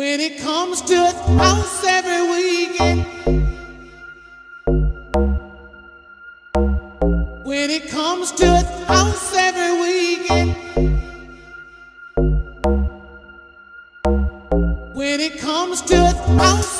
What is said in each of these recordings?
when it comes to house every weekend. When it comes to house every weekend. When it comes to house.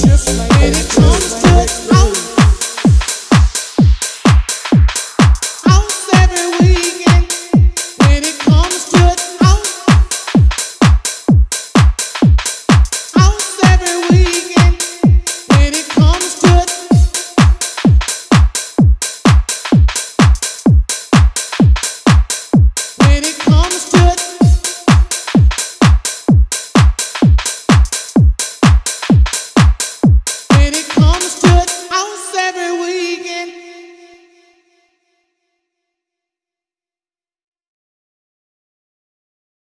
just like